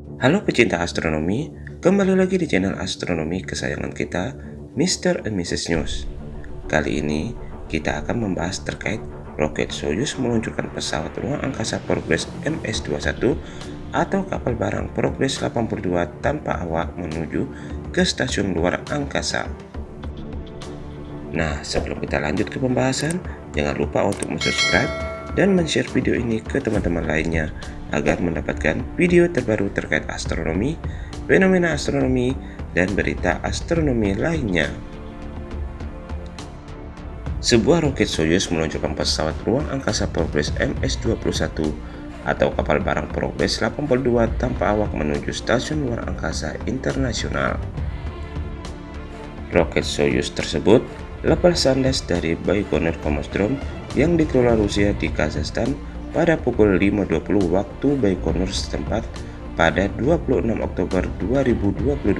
Halo pecinta astronomi, kembali lagi di channel astronomi kesayangan kita, Mr. and Mrs. News. Kali ini, kita akan membahas terkait roket Soyuz meluncurkan pesawat ruang angkasa Progress MS-21 atau kapal barang Progress 82 tanpa awak menuju ke stasiun luar angkasa. Nah, sebelum kita lanjut ke pembahasan, jangan lupa untuk subscribe dan share video ini ke teman-teman lainnya agar mendapatkan video terbaru terkait astronomi, fenomena astronomi, dan berita astronomi lainnya. Sebuah roket Soyuz meluncurkan pesawat ruang angkasa Progress MS-21 atau kapal barang Progress 82 tanpa awak menuju stasiun luar angkasa internasional. Roket Soyuz tersebut lepas sandas dari Baikonur Cosmodrome yang dikelola Rusia di Kazakhstan pada pukul 5.20 waktu Baikonur setempat pada 26 Oktober 2022.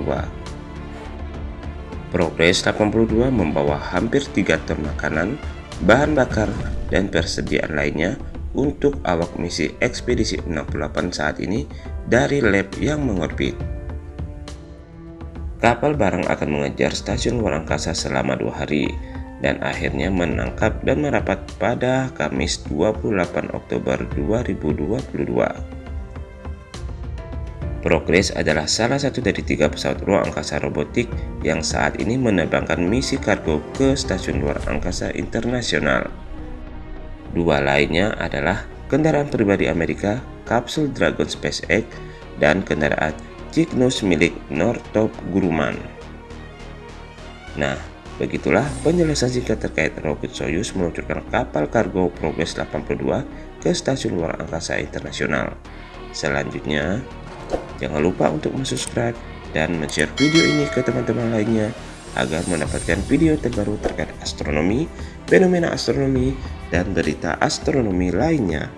Progres 82 membawa hampir 3 ton makanan, bahan bakar, dan persediaan lainnya untuk awak misi ekspedisi 68 saat ini dari lab yang mengorbit. Kapal barang akan mengejar stasiun luar angkasa selama dua hari, dan akhirnya menangkap dan merapat pada Kamis 28 Oktober 2022. Progress adalah salah satu dari tiga pesawat ruang angkasa robotik yang saat ini menerbangkan misi kargo ke stasiun luar angkasa internasional. Dua lainnya adalah kendaraan pribadi Amerika, kapsul Dragon SpaceX, dan kendaraan Cygnus milik Northrop Grumman. Nah, Begitulah penjelasan singkat terkait roket Soyuz meluncurkan kapal kargo Progress 82 ke stasiun luar angkasa internasional. Selanjutnya, jangan lupa untuk subscribe dan share video ini ke teman-teman lainnya agar mendapatkan video terbaru terkait astronomi, fenomena astronomi, dan berita astronomi lainnya.